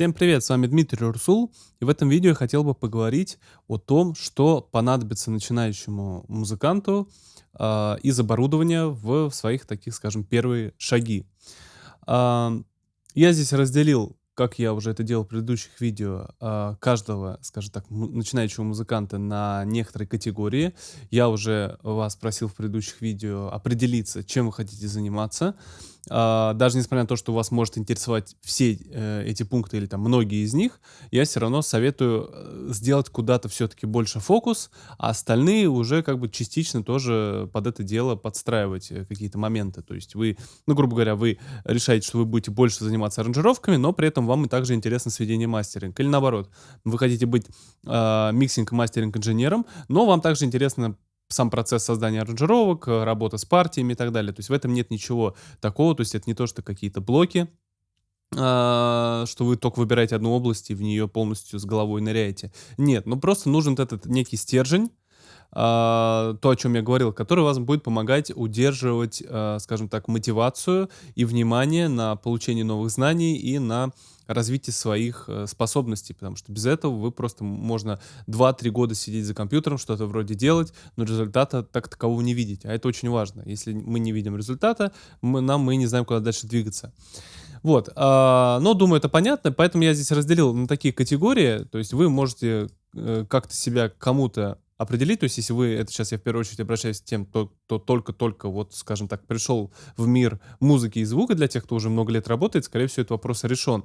Всем привет, с вами Дмитрий Урсул, и в этом видео я хотел бы поговорить о том, что понадобится начинающему музыканту э, из оборудования в своих таких, скажем, первые шаги. Э, я здесь разделил как я уже это делал в предыдущих видео, а, каждого, скажем так, начинающего музыканта на некоторые категории. Я уже вас просил в предыдущих видео определиться, чем вы хотите заниматься. А, даже несмотря на то, что вас может интересовать все э, эти пункты или там многие из них, я все равно советую э, сделать куда-то все-таки больше фокус, а остальные уже как бы частично тоже под это дело подстраивать э, какие-то моменты. То есть вы, ну, грубо говоря, вы решаете, что вы будете больше заниматься аранжировками, но при этом вам и также интересно сведение мастеринг. Или наоборот, вы хотите быть э, mixing мастеринг инженером, но вам также интересно сам процесс создания аранжировок, э, работа с партиями и так далее. То есть в этом нет ничего такого, то есть это не то, что какие-то блоки, а, что вы только выбираете одну область и в нее полностью с головой ныряете. Нет, ну просто нужен этот некий стержень, а, то, о чем я говорил, который вас будет помогать удерживать, а, скажем так, мотивацию и внимание на получение новых знаний и на развитие своих э, способностей, потому что без этого вы просто можно 2-3 года сидеть за компьютером, что-то вроде делать, но результата так такового не видеть, а это очень важно. Если мы не видим результата, мы, нам мы не знаем, куда дальше двигаться. Вот, а, но думаю, это понятно, поэтому я здесь разделил на такие категории, то есть вы можете э, как-то себя кому-то определить, то есть если вы, это сейчас я в первую очередь обращаюсь к тем, кто, кто только-только, вот, скажем так, пришел в мир музыки и звука, для тех, кто уже много лет работает, скорее всего, этот вопрос решен.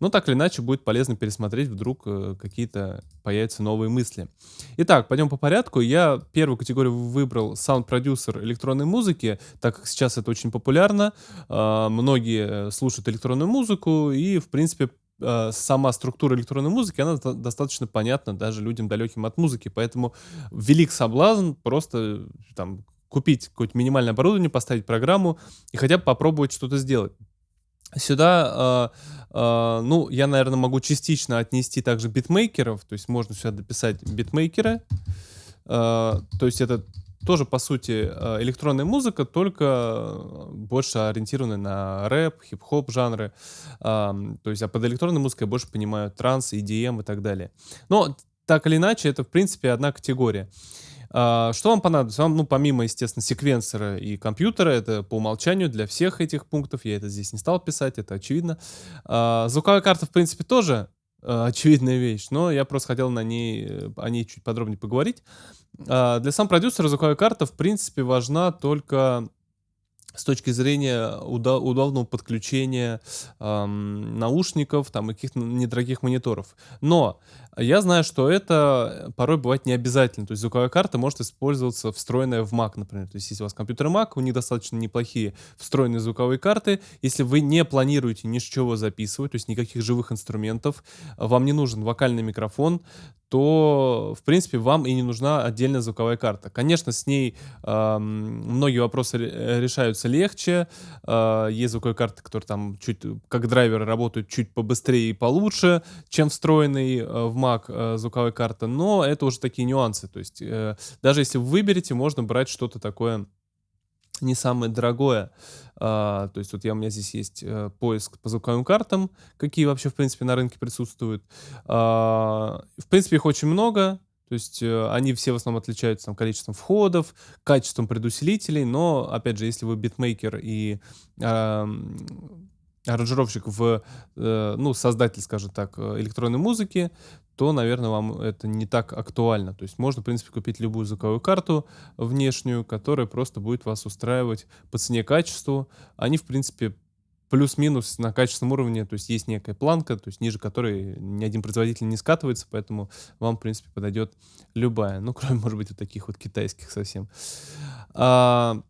Но так или иначе будет полезно пересмотреть, вдруг э, какие-то появятся новые мысли. Итак, пойдем по порядку. Я первую категорию выбрал саунд-продюсер электронной музыки, так как сейчас это очень популярно. Э, многие слушают электронную музыку и, в принципе, э, сама структура электронной музыки, она достаточно понятна даже людям далеким от музыки, поэтому велик соблазн просто там купить какое-то минимальное оборудование, поставить программу и хотя бы попробовать что-то сделать. Сюда, э, э, ну, я, наверное, могу частично отнести также битмейкеров, то есть можно сюда дописать битмейкеры, э, то есть это тоже, по сути, э, электронная музыка, только э, больше ориентированная на рэп, хип-хоп жанры. То есть, а под электронной музыкой я больше понимаю транс, EDM и так далее. Но так или иначе, это, в принципе, одна категория. А, что вам понадобится? Вам, ну, помимо, естественно, секвенсора и компьютера, это по умолчанию для всех этих пунктов, я это здесь не стал писать, это очевидно. А, звуковая карта, в принципе, тоже э, очевидная вещь, но я просто хотел на ней, о ней чуть подробнее поговорить. А, для сам продюсера звуковая карта, в принципе, важна только с точки зрения удобного подключения эм, наушников, там, и каких-то недорогих мониторов. Но я знаю, что это порой бывает не обязательно. То есть звуковая карта может использоваться встроенная в Mac, например. То есть если у вас компьютер Mac, у них достаточно неплохие встроенные звуковые карты. Если вы не планируете ничего записывать, то есть никаких живых инструментов, вам не нужен вокальный микрофон, то, в принципе, вам и не нужна отдельная звуковая карта. Конечно, с ней э, многие вопросы решаются легче. Э, есть звуковые карты, которые там чуть, как драйверы работают чуть побыстрее и получше, чем встроенный э, в Mac э, звуковая карта, но это уже такие нюансы. То есть э, даже если вы выберете, можно брать что-то такое не самое дорогое. А, то есть вот я, у меня здесь есть а, поиск по звуковым картам, какие вообще, в принципе, на рынке присутствуют. А, в принципе, их очень много. То есть э, они все в основном отличаются там, количеством входов, качеством предусилителей, но, опять же, если вы битмейкер и э, аранжировщик в, э, ну, создатель, скажем так, электронной музыки, то, наверное, вам это не так актуально. То есть можно, в принципе, купить любую звуковую карту внешнюю, которая просто будет вас устраивать по цене качеству. Они, в принципе, плюс-минус на качественном уровне, то есть есть некая планка, то есть ниже которой ни один производитель не скатывается, поэтому вам, в принципе, подойдет любая. Ну, кроме, может быть, вот таких вот китайских совсем. А,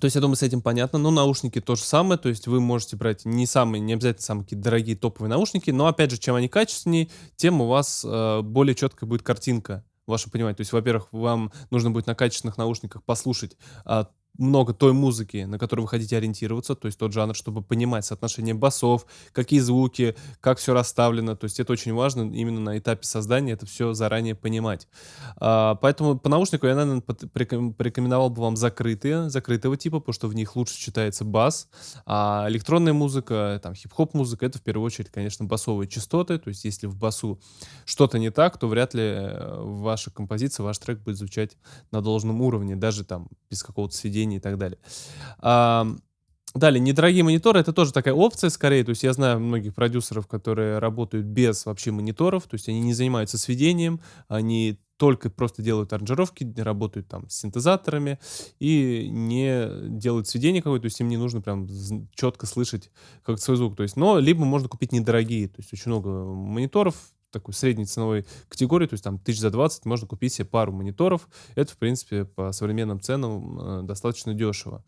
то есть, я думаю, с этим понятно. Но наушники то же самое. То есть, вы можете брать не самые, не обязательно самые какие дорогие топовые наушники. Но, опять же, чем они качественнее, тем у вас э, более четкая будет картинка. Ваше понимание. То есть, во-первых, вам нужно будет на качественных наушниках послушать а, много той музыки, на которую вы хотите ориентироваться, то есть тот жанр, чтобы понимать соотношение басов, какие звуки, как всё расставлено. То есть это очень важно именно на этапе создания это всё заранее понимать. А, поэтому по наушнику я, наверно, пот порекомен порекомендовал бы вам закрытые, закрытого типа, потому что в них лучше читается бас. А электронная музыка, там хип-хоп музыка- это в первую очередь, конечно, басовые частоты. То есть если в басу что-то не так, то вряд ли, э, ваша композиция, ваш трек будет звучать на должном уровне, даже там без какого-то сведения и так далее. Ам, далее, недорогие мониторы- это тоже такая опция скорее. То есть я знаю многих продюсеров, которые работают без вообще мониторов, то есть они не занимаются сведением, они только просто делают аранжировки, работают там с синтезаторами и не делают сведение какое-то, то есть им не нужно прям четко слышать как свой звук. То есть, но либо можно купить недорогие, то есть очень много мониторов такой средней ценовой категории, то есть там тысяч за 20 можно купить себе пару мониторов. Это, в принципе, по современным ценам, э, достаточно дешево.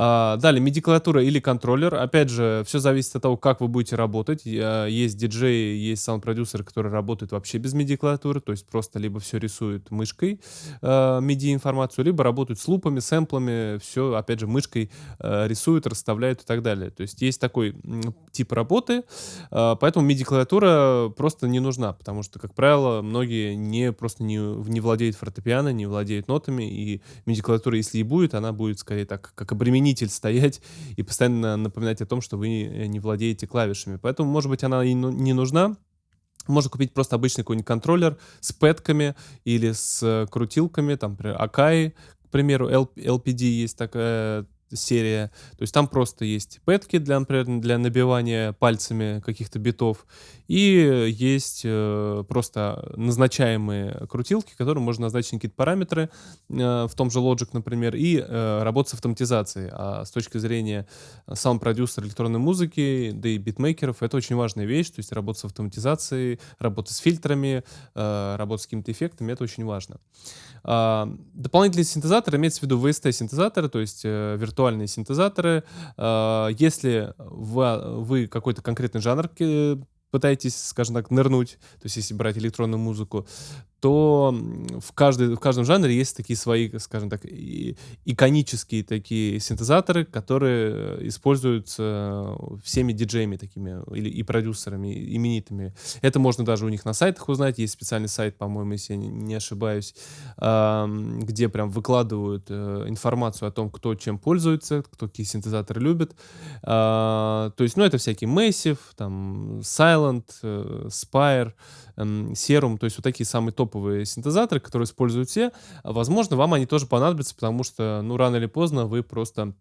А, далее MIDI-клавиатура или контроллер. Опять же, всё зависит от того, как вы будете работать. Есть диджеи, есть саунд-продюсеры, которые работают вообще без MIDI-клавиатуры, то есть просто либо всё рисуют мышкой, а, MIDI-информацию, либо работают с лупами, сэмплами, всё, опять же, мышкой, а, рисуют, расставляют и так далее. То есть есть такой, тип работы, а, поэтому MIDI-клавиатура просто не нужна, потому что, как правило, многие не просто не не владеют фортепиано, не владеют нотами, и MIDI-клавиатура, если и будет, она будет скорее так, как обременитель стоять и постоянно напоминать о том, что вы, э, не владеете клавишами. Поэтому, может быть, она и не нужна. Можно купить просто обычный какой-нибудь контроллер с пэдками или с крутилками, там, например, Akai, к примеру, LPD есть такая серия. То есть там просто есть пэдки для, например, для набивания пальцами каких-то битов, и есть, э, просто назначаемые крутилки, которым можно назначить какие-то параметры, э, в том же Logic, например, и, э, работать с автоматизацией. А с точки зрения саунд-продюсера электронной музыки, да и битмейкеров, это очень важная вещь. То есть работа с автоматизацией, работа с фильтрами, э, работа с какими-то эффектами- это очень важно. А, дополнительные синтезаторы, имеется в виду VST-синтезаторы, то есть, э, виртуальные синтезаторы. А, если вы какой-то конкретный жанр ке пытаетесь, скажем так, нырнуть, то есть если брать электронную музыку, то, в каждой в каждом жанре есть такие свои, скажем так, и иконические такие синтезаторы, которые используются всеми диджеями такими или и продюсерами именитыми. Это можно даже у них на сайтах узнать. Есть специальный сайт, по-моему, если я не ошибаюсь, где прям выкладывают, э, информацию о том, кто чем пользуется, кто какие синтезаторы любит. А, то есть, ну, это всякие Massive, там, Sylant, э, Spire, Serum, то есть вот такие самые топовые синтезаторы, которые используют все. Возможно, вам они тоже понадобятся, потому что, ну, рано или поздно вы просто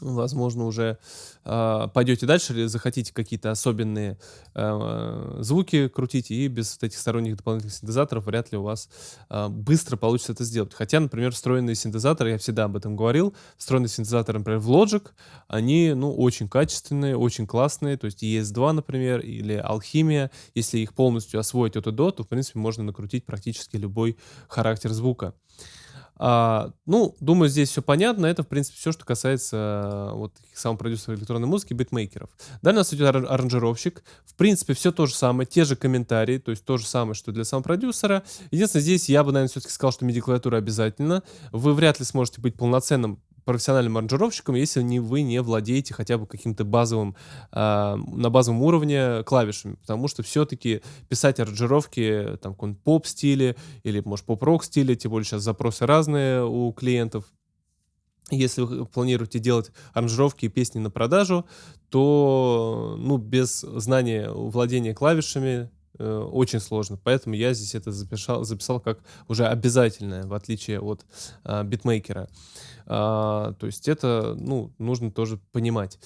возможно, уже, а, пойдете дальше или захотите какие-то особенные, а, звуки крутить, и без вот этих сторонних дополнительных синтезаторов вряд ли у вас, а, быстро получится это сделать. Хотя, например, встроенные синтезаторы, я всегда об этом говорил, встроенные синтезаторы, например, в Logic, они, ну, очень качественные, очень классные. То есть ES2, например, или Alchemia, если их полностью освоить от и до, то, в принципе, можно накрутить практически любой характер звука. А, ну, думаю, здесь всё понятно. Это, в принципе, всё, что касается вот саунд-продюсеров электронной музыки, битмейкеров. Далее у нас идет ара аранжировщик. В принципе, всё то же самое, те же комментарии, то есть то же самое, что для саунд-продюсера. Единственное, здесь я бы, наверно, всё-таки сказал, что MIDI-клавиатура обязательно. Вы вряд ли сможете быть полноценным профессиональным аранжировщиком, если не вы не владеете хотя бы каким-то базовым, а, на базовом уровне клавишами. Потому что всё-таки писать аранжировки там каком-нибудь поп-стиле или, может, поп-рок стиле, тем более щас запросы разные у клиентов. Если вы планируете делать аранжировки и песни на продажу, то, ну, без знания владения клавишами, э, очень сложно. Поэтому я здесь это запишал записал как уже обязательное, в отличие от, а, битмейкера. А, то есть это, ну, нужно тоже понимать.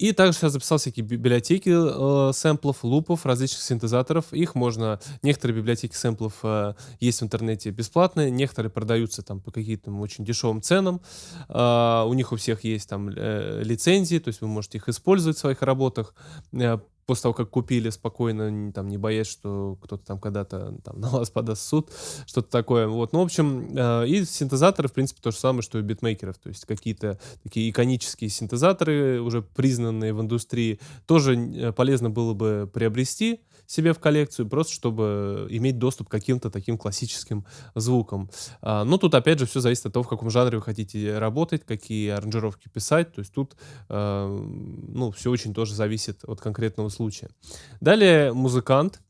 И также я записал всякие библиотеки, э, сэмплов, лупов, различных синтезаторов. Их можно некоторые библиотеки сэмплов, э, есть в интернете бесплатные, некоторые продаются там по каким-то очень дешевым ценам. А, у них у всех есть там, э, лицензии, то есть вы можете их использовать в своих работах. Э, после того, как купили, спокойно, там, не боясь, что кто-то там когда-то там на вас подаст суд, что-то такое. Вот, ну, в общем, э, и синтезаторы, в принципе, то же самое, что и битмейкеров. То есть какие-то такие иконические синтезаторы, уже признанные в индустрии, тоже н полезно было бы приобрести себе в коллекцию, просто чтобы иметь доступ к каким-то таким классическим звукам. А, но тут, опять же, все зависит от того, в каком жанре вы хотите работать, какие аранжировки писать. То есть тут, э, ну, все очень тоже зависит от конкретного. Далее музыкант.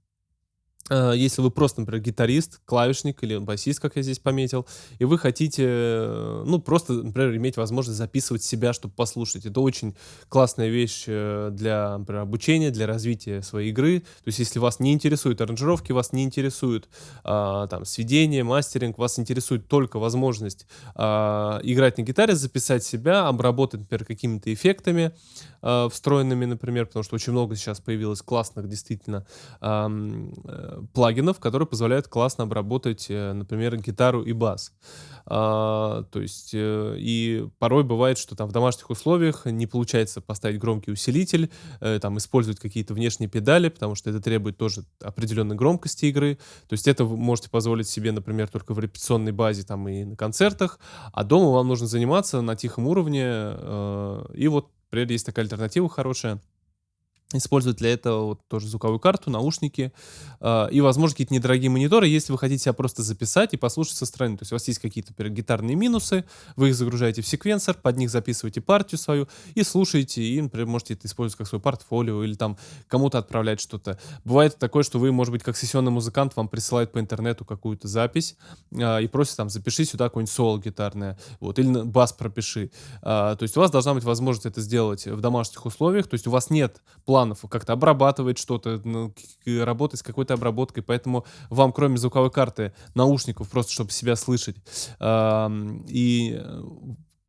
Э, если вы просто, например, гитарист, клавишник или басист, как я здесь пометил, и вы хотите, э, ну, просто, например, иметь возможность записывать себя, чтобы послушать. Это очень классная вещь э, для, например, обучения, для развития своей игры. То есть, если вас не интересуют аранжировки, вас не интересует а, там сведение, мастеринг, вас интересует только возможность а, играть на гитаре, записать себя, обработать, например, какими-то эффектами а, встроенными, например, потому что очень много сейчас появилось классных действительно а, плагинов, которые позволяют классно обработать, э, например, гитару и бас. А, то есть, э, и порой бывает, что там в домашних условиях не получается поставить громкий усилитель, э, там использовать какие-то внешние педали, потому что это требует тоже определенной громкости игры. То есть это вы можете позволить себе, например, только в репетиционной базе там и на концертах, а дома вам нужно заниматься на тихом уровне. И вот, например, есть такая альтернатива хорошая — использовать для этого вот тоже звуковую карту, наушники э, и, возможно, какие-то недорогие мониторы, если вы хотите себя просто записать и послушать со стороны. То есть у вас есть какие-то гитарные минусы, вы их загружаете в секвенсор, под них записываете партию свою и слушаете, и, например, можете это использовать как свой портфолио или там кому-то отправлять что-то. Бывает такое, что вы, может быть, как сессионный музыкант, вам присылают по интернету какую-то запись э, и просят там, запиши сюда какое-нибудь соло гитарное, вот, или бас пропиши. Э, то есть у вас должна быть возможность это сделать в домашних условиях, то есть у вас нет плана планов, как-то обрабатывать что-то, ну, работать с какой-то обработкой, поэтому вам, кроме звуковой карты, наушников, просто чтобы себя слышать, и э,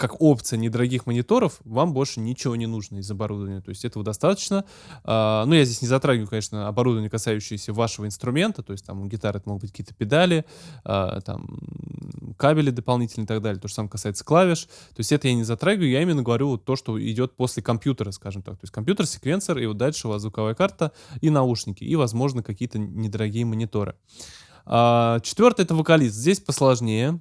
как опция недорогих мониторов, вам больше ничего не нужно из оборудования. То есть этого достаточно. А, ну, я здесь не затрагиваю, конечно, оборудование, касающееся вашего инструмента. То есть там у гитары это могут быть какие-то педали, а, там кабели дополнительные и так далее. То же самое касается клавиш. То есть это я не затрагиваю, я именно говорю вот то, что идет после компьютера, скажем так. То есть компьютер, секвенсор, и вот дальше у вас звуковая карта и наушники, и, возможно, какие-то недорогие мониторы. А, четвертый — это вокалист. Здесь посложнее.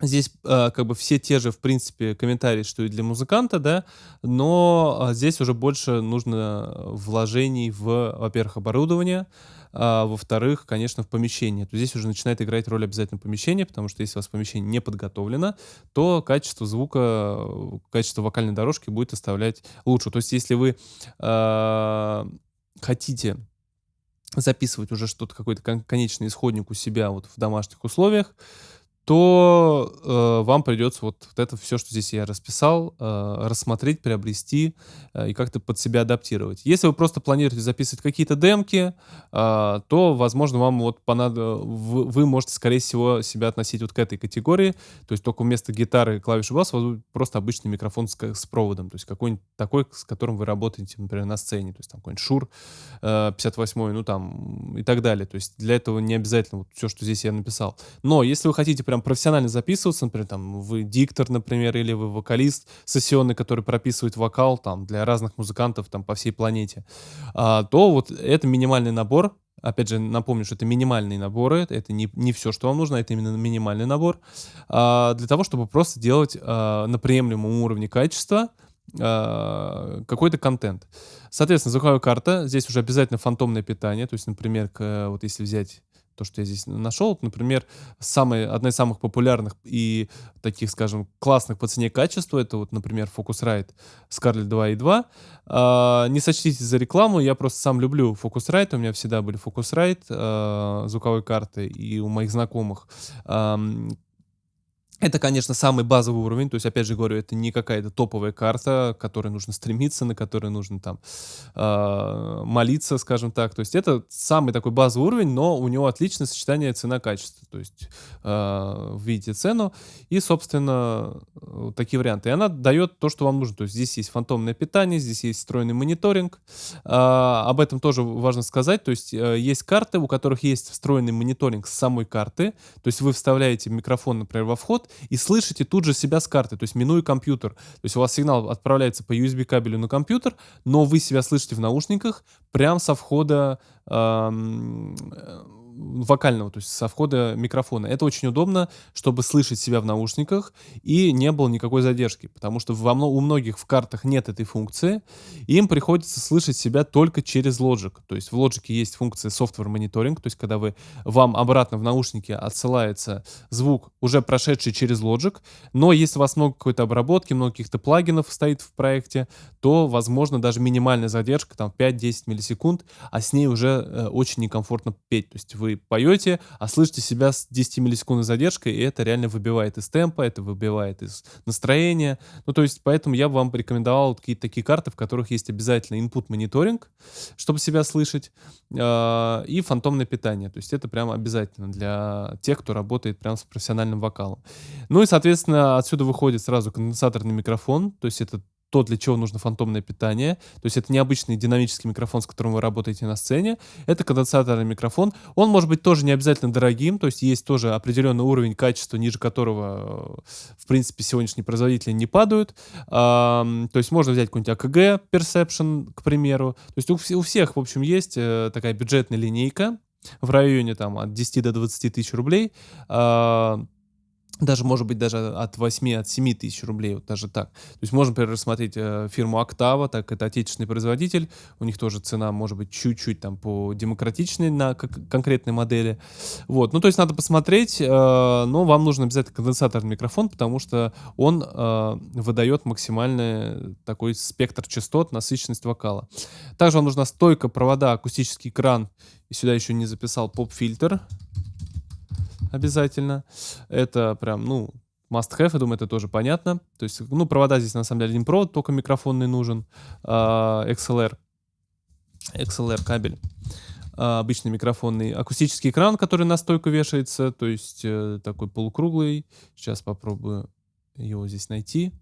Здесь э, как бы все те же, в принципе, комментарии, что и для музыканта, да, но э, здесь уже больше нужно вложений в, во-первых, оборудование, а, во-вторых, конечно, в помещение. То здесь уже начинает играть роль обязательно помещение, потому что если у вас помещение не подготовлено, то качество звука, качество вокальной дорожки будет оставлять лучше. То есть если вы э, хотите записывать уже что-то, какой-то кон конечный исходник у себя вот в домашних условиях, то э, вам придется вот, вот это все, что здесь я расписал, э, рассмотреть, приобрести э, и как-то под себя адаптировать. Если вы просто планируете записывать какие-то демки, э, то, возможно, вам вот понадобится, вы, вы можете, скорее всего, себя относить вот к этой категории, то есть только вместо гитары и клавиши бас у вас будет просто обычный микрофон с, с проводом, то есть какой-нибудь такой, с которым вы работаете, например, на сцене, то есть там какой-нибудь Шур э, 58, ну там и так далее. То есть для этого не обязательно вот все, что здесь я написал. Но если вы хотите прям профессионально записываться, например, там, вы диктор, например, или вы вокалист сессионный, который прописывает вокал там для разных музыкантов там по всей планете, а, то вот это минимальный набор, Опять же, напомню, что это минимальные наборы, это не, не все, что вам нужно, это именно минимальный набор, а, для того, чтобы просто делать а, на приемлемом уровне качества какой-то контент. Соответственно, звуковая карта, здесь уже обязательно фантомное питание, то есть, например, к, вот если взять то, что я здесь нашел. Например, самые, одна из самых популярных и таких, скажем, классных по цене качества, это вот, например, Focusrite Scarlett 2.2. А, не сочтите за рекламу, я просто сам люблю Focusrite, у меня всегда были Focusrite, а, звуковой карты, и у моих знакомых а, это, конечно, самый базовый уровень, то есть, опять же говорю, это не какая-то топовая карта, к которой нужно стремиться, на которой нужно там э, молиться, скажем так. То есть это самый такой базовый уровень, но у него отличное сочетание цена-качество. То есть э, видите цену и, собственно, такие варианты. И она дает то, что вам нужно. То есть здесь есть фантомное питание, здесь есть встроенный мониторинг. Э, об этом тоже важно сказать. То есть э, есть карты, у которых есть встроенный мониторинг с самой карты. То есть вы вставляете микрофон, например, во вход, и слышите тут же себя с карты, то есть минуя компьютер. То есть у вас сигнал отправляется по USB кабелю на компьютер, но вы себя слышите в наушниках прямо со входа вокального, то есть со входа микрофона. Это очень удобно, чтобы слышать себя в наушниках и не было никакой задержки, потому что во, у многих в картах нет этой функции, и им приходится слышать себя только через Logic. То есть в Logic есть функция software monitoring, то есть когда вы, вам обратно в наушники отсылается звук, уже прошедший через Logic, но если у вас много какой-то обработки, много каких-то плагинов стоит в проекте, то, возможно, даже минимальная задержка, там 5-10 миллисекунд, а с ней уже э, очень некомфортно петь. То есть вы поете, а слышите себя с 10 миллисекундной задержкой, и это реально выбивает из темпа, это выбивает из настроения. Ну, то есть, поэтому я бы вам порекомендовал какие-то такие карты, в которых есть обязательно input мониторинг, чтобы себя слышать, э, и фантомное питание. То есть это прям обязательно для тех, кто работает прям с профессиональным вокалом. Ну и, соответственно, отсюда выходит сразу конденсаторный микрофон, то есть это то, для чего нужно фантомное питание. То есть это необычный динамический микрофон, с которым вы работаете на сцене. Это конденсаторный микрофон. Он может быть тоже не обязательно дорогим, то есть есть тоже определенный уровень качества, ниже которого, в принципе, сегодняшние производители не падают. то есть можно взять какой-нибудь AKG Perception, к примеру. То есть у, у всех, в общем, есть э, такая бюджетная линейка в районе там от 10 до 20 тысяч рублей. Даже, может быть, даже от 8, от 7 тысяч рублей, вот даже так. То есть можно, например, рассмотреть э, фирму Octava, так это отечественный производитель, у них тоже цена может быть чуть-чуть там по демократичной на конкретной модели. Вот, ну то есть надо посмотреть, э, но вам нужно обязательно конденсаторный микрофон, потому что он э, выдает максимальный такой спектр частот, насыщенность вокала. Также вам нужна стойка, провода, акустический экран, и сюда еще не записал поп-фильтр обязательно. Это прям, ну, must have, я думаю, это тоже понятно. То есть, ну, провода здесь на самом деле один провод, только микрофонный нужен. Uh, XLR. XLR кабель. Uh, обычный микрофонный. Акустический экран, который на стойку вешается, то есть uh, такой полукруглый. Сейчас попробую его здесь найти.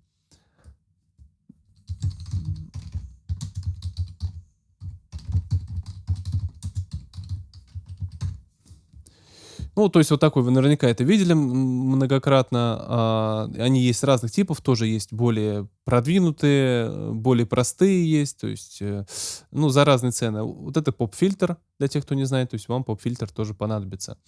Ну, то есть вот такой вы наверняка это видели многократно. А, они есть разных типов, тоже есть более продвинутые, более простые есть, то есть, э, ну, за разные цены. Вот это поп-фильтр, для тех, кто не знает, то есть вам поп-фильтр тоже понадобится.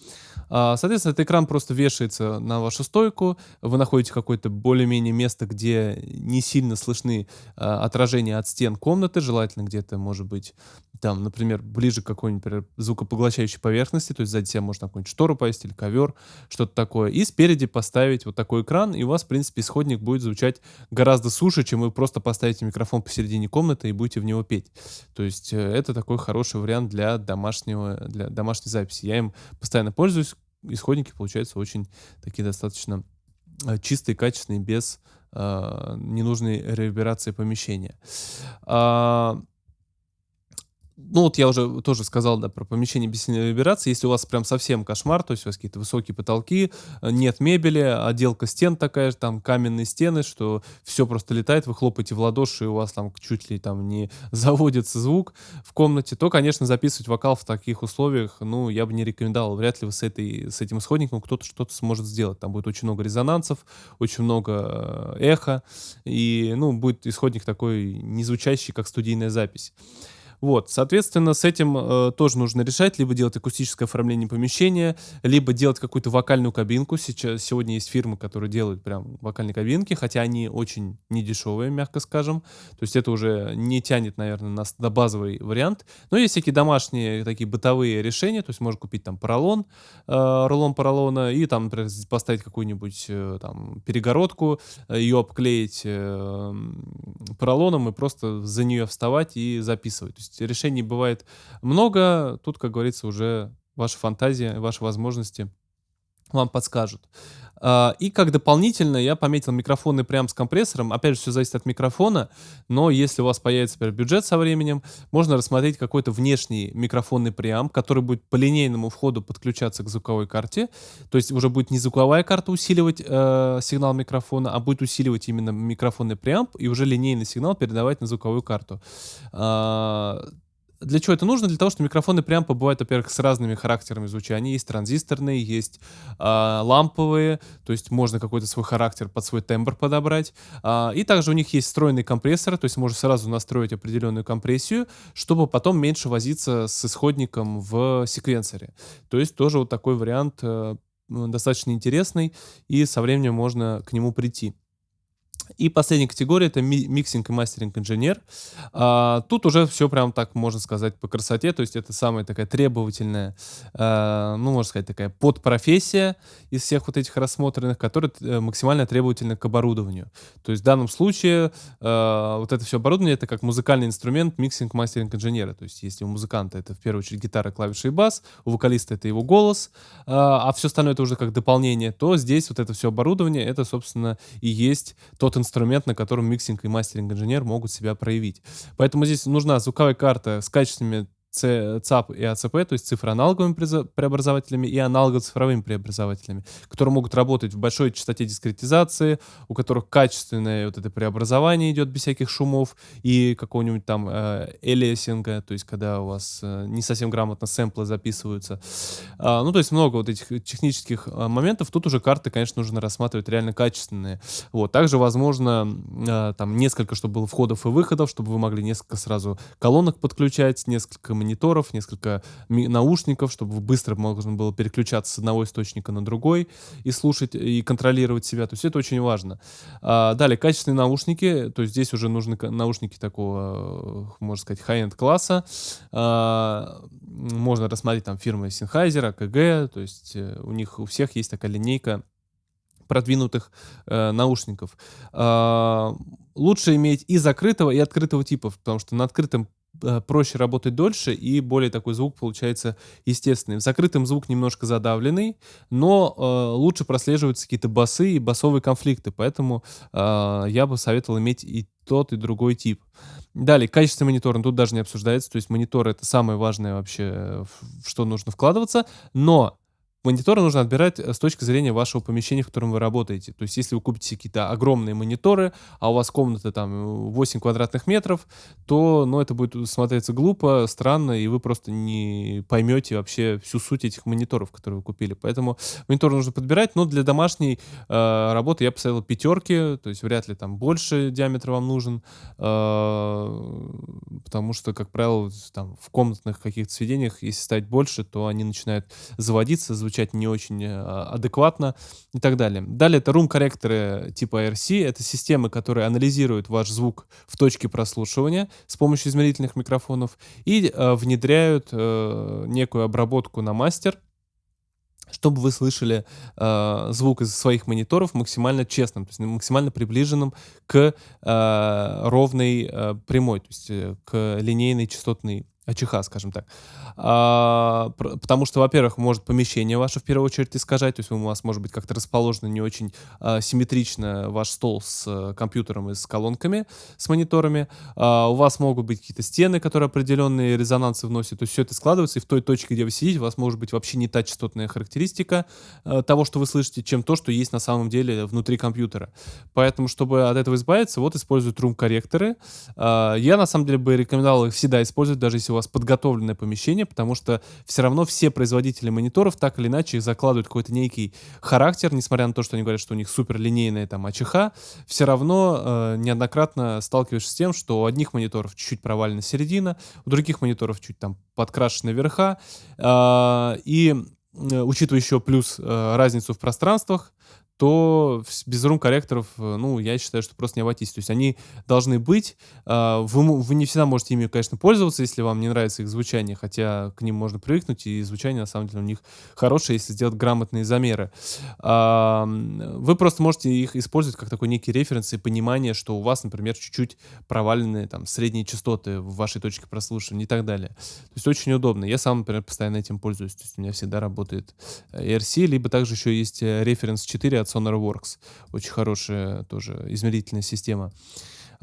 А, соответственно, этот экран просто вешается на вашу стойку, вы находите какое-то более-менее место, где не сильно слышны а, отражения от стен комнаты, желательно где-то, может быть, там, например, ближе к какой-нибудь звукопоглощающей поверхности, то есть сзади себя можно какую-нибудь штору повесить или ковер, что-то такое, и спереди поставить вот такой экран, и у вас, в принципе, исходник будет звучать гораздо суше, чем вы просто поставите микрофон посередине комнаты и будете в него петь. То есть э, это такой хороший вариант для домашнего, для домашней записи. Я им постоянно пользуюсь. Исходники получаются очень такие достаточно э, чистые, качественные, без э, ненужной реверберации помещения. А, ну вот я уже тоже сказал, да, про помещение без сильной вибрации. Если у вас прям совсем кошмар, то есть у вас какие-то высокие потолки, э, нет мебели, отделка стен такая же, там каменные стены, что все просто летает, вы хлопаете в ладоши, и у вас там чуть ли там не заводится звук в комнате, то, конечно, записывать вокал в таких условиях, ну, я бы не рекомендовал. Вряд ли вы с, этой, с этим исходником кто-то что-то сможет сделать. Там будет очень много резонансов, очень много э, эха, и, ну, будет исходник такой не звучащий, как студийная запись. Вот, соответственно, с этим э, тоже нужно решать, либо делать акустическое оформление помещения, либо делать какую-то вокальную кабинку. Сейчас, сегодня есть фирмы, которые делают прям вокальные кабинки, хотя они очень недешевые, мягко скажем. То есть это уже не тянет, наверное, нас на базовый вариант. Но есть всякие домашние такие бытовые решения, то есть можно купить там поролон, э, рулон поролона, и там, например, поставить какую-нибудь э, там перегородку, э, ее обклеить э, поролоном и просто за нее вставать и записывать. То есть есть решений бывает много. Тут, как говорится, уже ваша фантазия, ваши возможности вам подскажут. А, и как дополнительно я пометил микрофоны прям с компрессором. Опять же, все зависит от микрофона, но если у вас появится например, бюджет со временем, можно рассмотреть какой-то внешний микрофонный преамп, который будет по линейному входу подключаться к звуковой карте. То есть уже будет не звуковая карта усиливать э, сигнал микрофона, а будет усиливать именно микрофонный преамп и уже линейный сигнал передавать на звуковую карту. А, для чего это нужно? Для того, что микрофоны прям бывают, во-первых, с разными характерами звучания. Есть транзисторные, есть э, ламповые, то есть можно какой-то свой характер под свой тембр подобрать. Э, и также у них есть встроенный компрессор, то есть можно сразу настроить определенную компрессию, чтобы потом меньше возиться с исходником в секвенсоре. То есть тоже вот такой вариант э, достаточно интересный, и со временем можно к нему прийти. И последняя категория это mixing и мастеринг инженер. А, тут уже все прям так можно сказать по красоте, то есть это самая такая требовательная, а, ну можно сказать такая подпрофессия из всех вот этих рассмотренных, которая э, максимально требовательна к оборудованию. То есть в данном случае а, вот это все оборудование это как музыкальный инструмент mixing мастеринг инженера. То есть если у музыканта это в первую очередь гитара, клавиши и бас, у вокалиста это его голос, а, а все остальное это уже как дополнение, то здесь вот это все оборудование это собственно и есть тот инструмент, на котором mixing и мастеринг инженер могут себя проявить. Поэтому здесь нужна звуковая карта с качественными ЦАП и АЦП, то есть цифроаналоговыми преобразователями и аналого-цифровыми преобразователями, которые могут работать в большой частоте дискретизации, у которых качественное вот это преобразование идет без всяких шумов и какого-нибудь там э, элиасинга, то есть когда у вас э, не совсем грамотно сэмплы записываются. А, ну, то есть много вот этих технических а, моментов. Тут уже карты, конечно, нужно рассматривать реально качественные. Вот. Также, возможно, а, там несколько, чтобы было входов и выходов, чтобы вы могли несколько сразу колонок подключать, несколько мониторов, несколько наушников, чтобы быстро можно было переключаться с одного источника на другой и слушать, и контролировать себя. То есть это очень важно. А, далее, качественные наушники. То есть здесь уже нужны наушники такого, можно сказать, high-end класса. А, можно рассмотреть там фирмы Sennheiser, AKG. То есть э, у них у всех есть такая линейка продвинутых э, наушников. Э, лучше иметь и закрытого, и открытого типов, потому что на открытом проще работать дольше и более такой звук получается естественный. В закрытом звук немножко задавленный, но э, лучше прослеживаются какие-то басы и басовые конфликты, поэтому э, я бы советовал иметь и тот, и другой тип. Далее, качество монитора, ну, тут даже не обсуждается, то есть монитор это самое важное вообще, в что нужно вкладываться, но Мониторы нужно отбирать э, с точки зрения вашего помещения, в котором вы работаете. То есть, если вы купите какие-то огромные мониторы, а у вас комната там 8 квадратных метров, то, ну, это будет смотреться глупо, странно, и вы просто не поймете вообще всю суть этих мониторов, которые вы купили. Поэтому мониторы нужно подбирать, но для домашней э, работы я поставил пятерки, то есть вряд ли там больше диаметр вам нужен, э, потому что, как правило, там в комнатных каких-то сведениях, если ставить больше, то они начинают заводиться, звучать не очень э, адекватно и так далее. Далее это рум-корректоры типа RC. Это системы, которые анализируют ваш звук в точке прослушивания с помощью измерительных микрофонов и э, внедряют э, некую обработку на мастер, чтобы вы слышали э, звук из своих мониторов максимально честным, то есть максимально приближенным к э, ровной э, прямой, то есть к линейной частотной АЧХ, скажем так. А, потому что, во-первых, может помещение ваше в первую очередь искажать, то есть у вас может быть как-то расположено не очень а, симметрично ваш стол с а, компьютером и с колонками, с мониторами. А, у вас могут быть какие-то стены, которые определенные резонансы вносят, то есть все это складывается, и в той точке, где вы сидите, у вас может быть вообще не та частотная характеристика а, того, что вы слышите, чем то, что есть на самом деле внутри компьютера. Поэтому, чтобы от этого избавиться, вот используют рум-корректоры. А, я, на самом деле, бы рекомендовал их всегда использовать, даже если у вас подготовленное помещение, потому что все равно все производители мониторов так или иначе закладывают какой-то некий характер, несмотря на то, что они говорят, что у них супер линейная там АЧХ, все равно э, неоднократно сталкиваешься с тем, что у одних мониторов чуть-чуть провалена середина, у других мониторов чуть там подкрашены верха, э, и э, учитывая еще плюс э, разницу в пространствах, то без рум-корректоров, э, ну, я считаю, что просто не обойтись. То есть они должны быть. А, вы, вы не всегда можете ими, конечно, пользоваться, если вам не нравится их звучание, хотя к ним можно привыкнуть, и звучание, на самом деле, у них хорошее, если сделать грамотные замеры. А, вы просто можете их использовать как такой некий референс и понимание, что у вас, например, чуть-чуть проваленные там средние частоты в вашей точке прослушивания и так далее. То есть очень удобно. Я сам, например, постоянно этим пользуюсь. То есть у меня всегда работает ERC, либо также еще есть э, референс 4 от SonarWorks. Очень хорошая тоже измерительная система.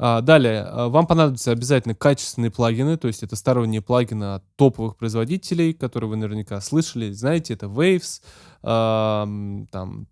А, далее, а, вам понадобятся обязательно качественные плагины, то есть это сторонние плагины от топовых производителей, которые вы наверняка слышали, знаете, это Waves, а, там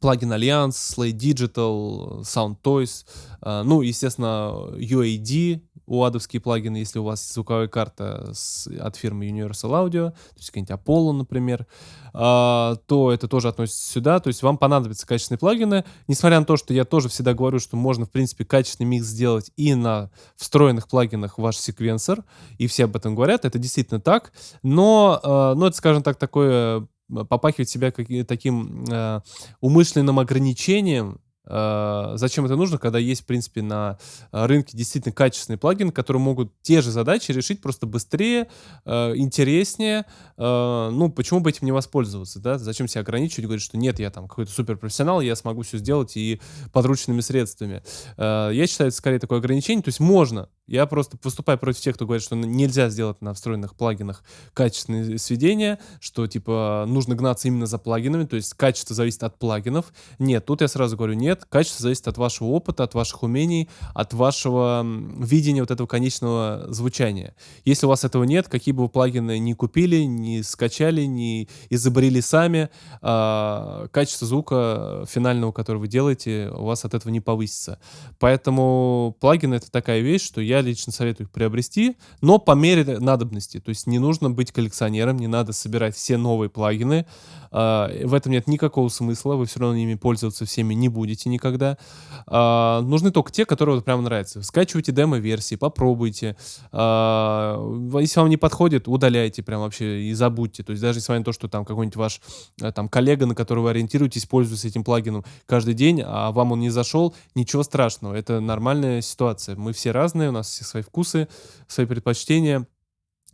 плагин Alliance, Slate Digital, Sound Toys, а, ну, естественно, UAD, у адовские плагины, если у вас звуковая карта с, от фирмы Universal Audio, то есть какие-нибудь Apollo, например, а, то это тоже относится сюда. То есть вам понадобятся качественные плагины. Несмотря на то, что я тоже всегда говорю, что можно, в принципе, качественный микс сделать и на встроенных плагинах ваш секвенсор, и все об этом говорят, это действительно так. Но, а, ну, это, скажем так, такое попахивает себя как, таким э, умышленным ограничением, зачем это нужно, когда есть, в принципе, на рынке действительно качественные плагины, которые могут те же задачи решить просто быстрее, uh, интереснее. Ну, почему бы этим не воспользоваться, да? Зачем себя ограничивать, говорить, что нет, я там какой-то суперпрофессионал, я смогу все сделать и подручными средствами. Я считаю, это скорее такое ограничение. То есть можно, я просто поступаю против тех, кто говорит, что нельзя сделать на встроенных плагинах качественные сведения, что типа нужно гнаться именно за плагинами, то есть качество зависит от плагинов. Нет, тут я сразу говорю, нет, качество зависит от вашего опыта, от ваших умений, от вашего видения вот этого конечного звучания. Если у вас этого нет, какие бы вы плагины ни купили, ни скачали, ни изобрели сами, э, качество звука финального, который вы делаете, у вас от этого не повысится. Поэтому плагины это такая вещь, что я лично советую их приобрести, но по мере надобности. То есть не нужно быть коллекционером, не надо собирать все новые плагины. Uh, в этом нет никакого смысла, вы все равно ими пользоваться всеми не будете никогда. Uh, нужны только те, которые вот прям нравятся. Скачивайте демо-версии, попробуйте. Uh, если вам не подходит, удаляйте прям вообще и забудьте. То есть даже несмотря на то, что там какой-нибудь ваш э, там коллега, на которого вы ориентируетесь, пользуется этим плагином каждый день, а вам он не зашел, ничего страшного. Это нормальная ситуация. Мы все разные, у нас все свои вкусы, свои предпочтения.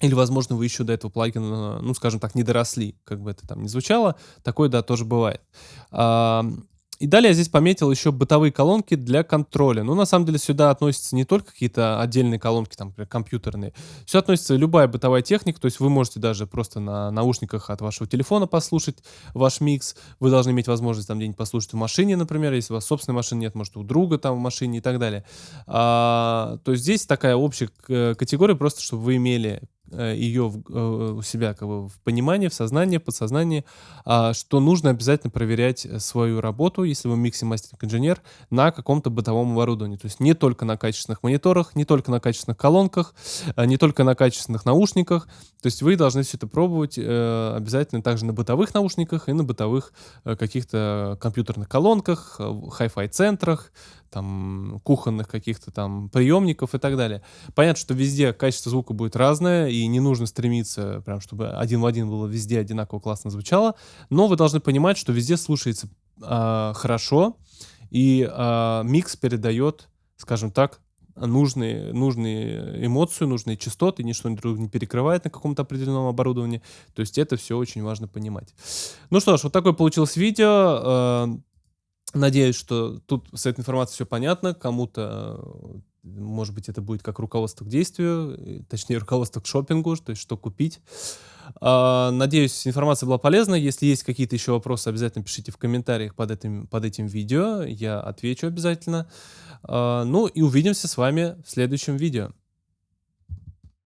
Или, возможно, вы еще до этого плагина, ну, скажем так, не доросли, как бы это там ни звучало. Такое, да, тоже бывает. И далее я здесь пометил еще бытовые колонки для контроля. Ну, на самом деле, сюда относятся не только какие-то отдельные колонки, там, например, компьютерные. Сюда относится любая бытовая техника, то есть вы можете даже просто на наушниках от вашего телефона послушать ваш микс. Вы должны иметь возможность там где-нибудь послушать в машине, например, если у вас собственной машины нет, может, у друга там в машине и так далее. А, то есть здесь такая общая категория, просто чтобы вы имели Э, ее в, э, у себя как бы в понимании, в сознании, в подсознании, а, что нужно обязательно проверять э, свою работу, если вы микси мастеринг-инженер, на каком-то бытовом оборудовании. То есть не только на качественных мониторах, не только на качественных колонках, не только на качественных наушниках. То есть вы должны все это пробовать обязательно также на бытовых наушниках и на бытовых каких-то компьютерных колонках, хай-фай центрах, там, кухонных каких-то там приемников и так далее. Понятно, что везде качество звука будет разное, и не нужно стремиться, прям, чтобы один в один было везде одинаково классно звучало, но вы должны понимать, что везде слушается э, хорошо, и э, микс передает, скажем так, нужные, нужные эмоции, нужные частоты, ничто друг не перекрывает на каком-то определенном оборудовании. То есть это все очень важно понимать. Ну что ж, вот такое получилось видео. Э, Надеюсь, что тут с этой информацией все понятно. Кому-то, может быть, это будет как руководство к действию, точнее, руководство к шопингу, то есть что купить. А, надеюсь, информация была полезна. Если есть какие-то еще вопросы, обязательно пишите в комментариях под этим, под этим видео. Я отвечу обязательно. А, ну и увидимся с вами в следующем видео.